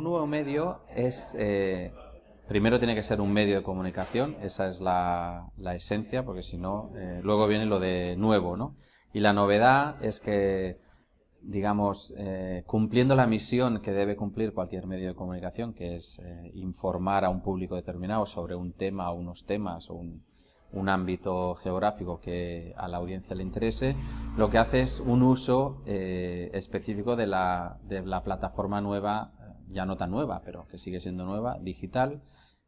Un nuevo medio es, eh, primero tiene que ser un medio de comunicación, esa es la, esencia, porque si no, eh, luego viene lo de nuevo, ¿no? Y la novedad es que, digamos, eh, cumpliendo la misión que debe cumplir cualquier medio de comunicación, que es informar a un público determinado sobre un tema o unos temas o un, un ámbito geográfico que a la audiencia le interese, lo que hace es un uso eh, específico de la, de la, plataforma nueva, ya no tan nueva, pero que sigue siendo nueva, digital,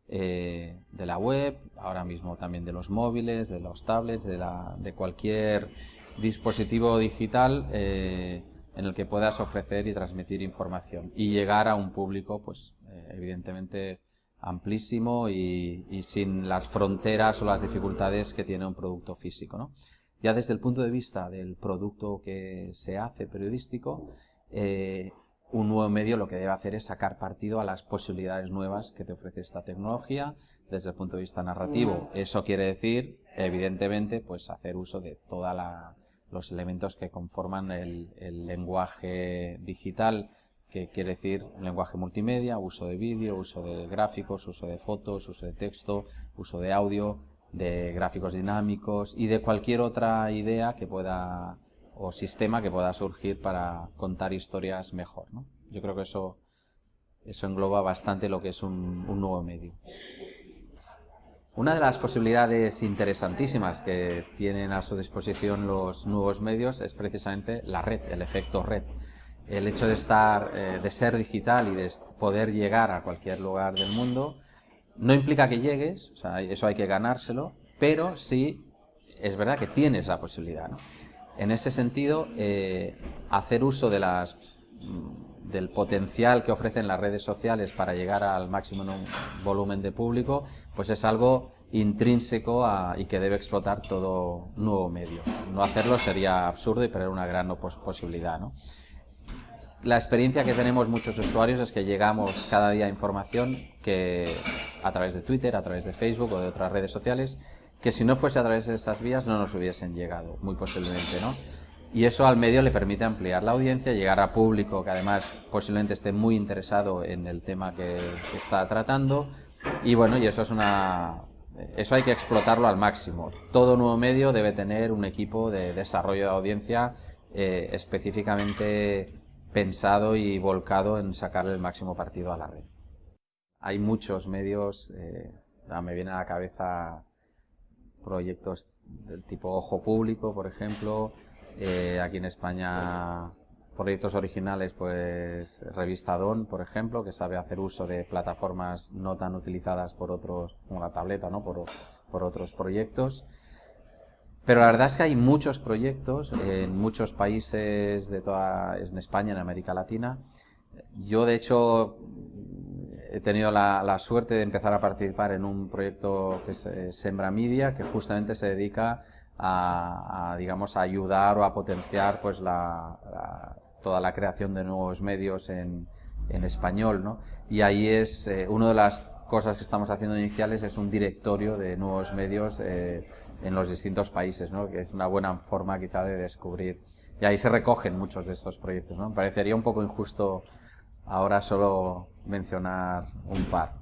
eh, de la web, ahora mismo también de los móviles, de los tablets, de, la, de cualquier dispositivo digital eh, en el que puedas ofrecer y transmitir información y llegar a un público, pues evidentemente amplísimo y, sin las fronteras o las dificultades que tiene un producto físico. Ya desde el punto de vista del producto que se hace periodístico, eh, un nuevo medio lo que debe hacer es sacar partido a las posibilidades nuevas que te ofrece esta tecnología desde el punto de vista narrativo. Eso quiere decir, evidentemente, pues hacer uso de todos los elementos que conforman el lenguaje digital que quiere decir lenguaje multimedia, uso de vídeo, uso de gráficos, uso de fotos, uso de texto, uso de audio, de gráficos dinámicos y de cualquier otra idea que pueda o sistema que pueda surgir para contar historias mejor. Yo creo que eso, engloba bastante lo que es un, nuevo medio. Una de las posibilidades interesantísimas que tienen a su disposición los nuevos medios es precisamente la red, el efecto red el hecho de estar, eh, de ser digital y de poder llegar a cualquier lugar del mundo, no implica que llegues, eso hay que ganárselo, pero sí es verdad que tienes la posibilidad. En ese sentido, eh, hacer uso de las, mm, del potencial que ofrecen las redes sociales para llegar al máximo volumen de público, pues es algo intrínseco y que debe explotar todo nuevo medio. No hacerlo sería absurdo y perder una gran posibilidad. la experiencia que tenemos muchos usuarios es que llegamos cada día a información que a través de Twitter, a través de Facebook o de otras redes sociales, que si no fuese a través de estas vías no nos hubiesen llegado, muy posiblemente, ¿no? Y eso al medio le permite ampliar la audiencia, llegar a público que además posiblemente esté muy interesado en el tema que, está tratando. Y bueno, y eso es una... Eso hay que explotarlo al máximo. Todo nuevo medio debe tener un equipo de desarrollo de audiencia eh, específicamente pensado y volcado en sacarle el máximo partido a la red. Hay muchos medios, eh, me viene a la cabeza proyectos del tipo Ojo Público, por ejemplo, eh, aquí en España proyectos originales, pues Revista Don, por ejemplo, que sabe hacer uso de plataformas no tan utilizadas por otros, como la tableta, ¿no? por, por otros proyectos. Pero la verdad es que hay muchos proyectos en muchos países de toda, en España, en América Latina. Yo, de hecho, he tenido la, suerte de empezar a participar en un proyecto que es Sembra Media, que justamente se dedica a, digamos, a ayudar o a potenciar pues, la, toda la creación de nuevos medios en, en español. ¿no? Y ahí es eh, una de las cosas que estamos haciendo iniciales es un directorio de nuevos medios eh, en los distintos países, ¿no? que es una buena forma quizá de descubrir. Y ahí se recogen muchos de estos proyectos. ¿no? Me parecería un poco injusto ahora solo mencionar un par.